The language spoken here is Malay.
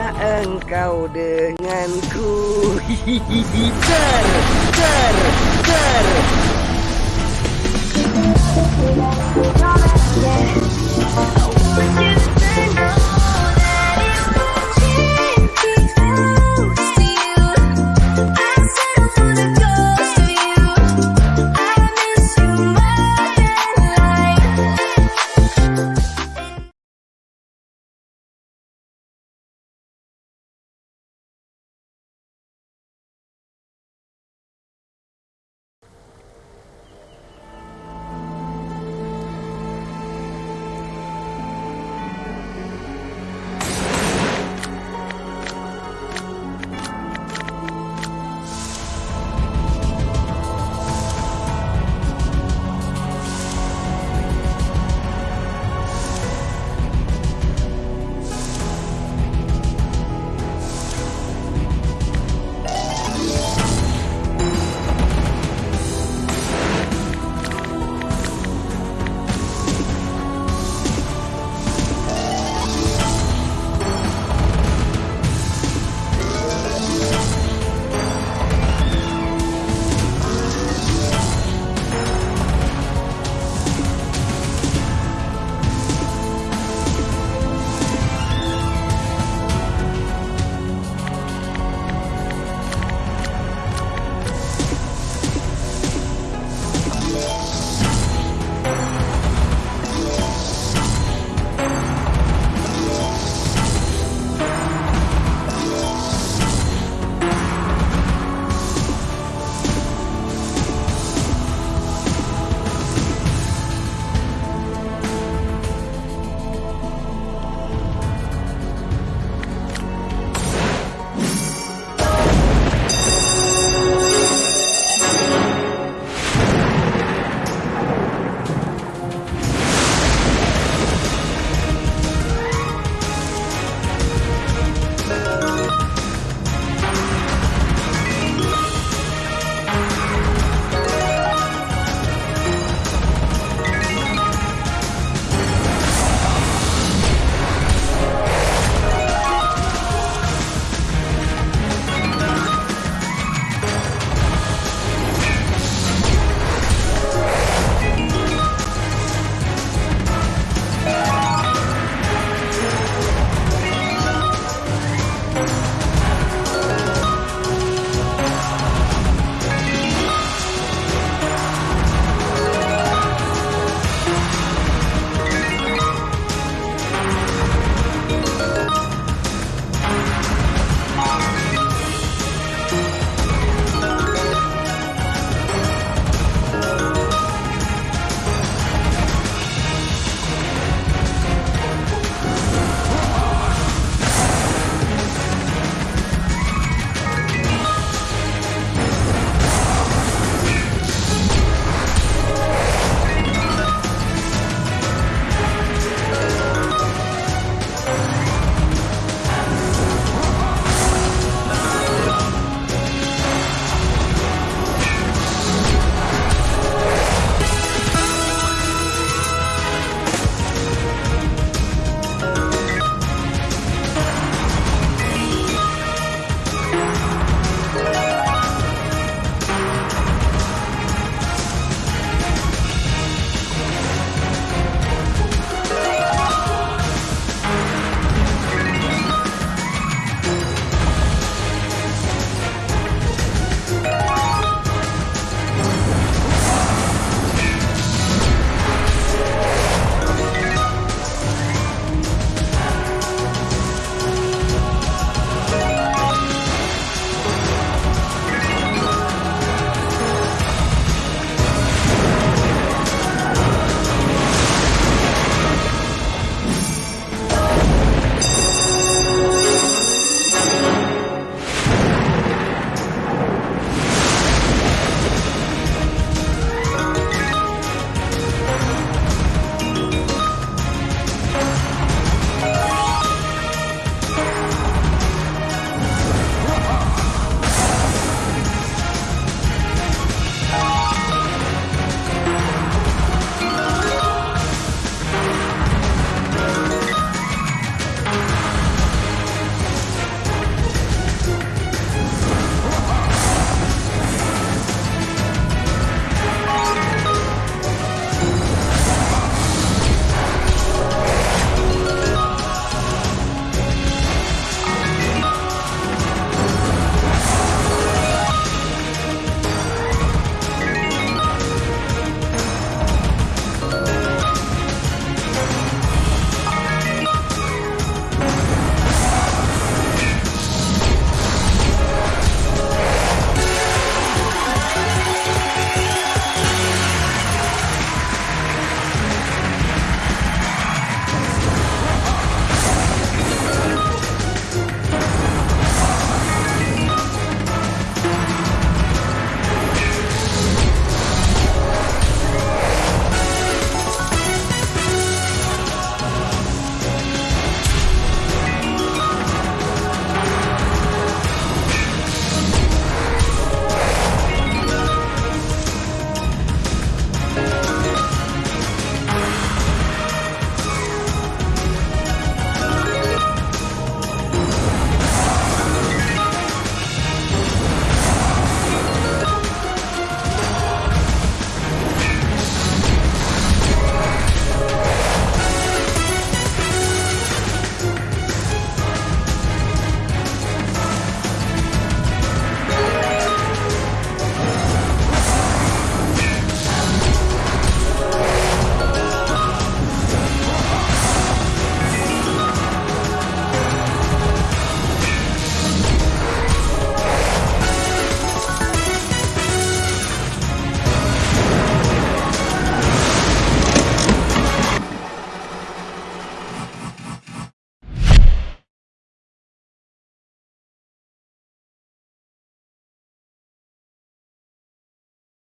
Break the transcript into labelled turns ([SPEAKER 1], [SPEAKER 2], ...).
[SPEAKER 1] Kalah engkau denganku. Ter, ter, ter.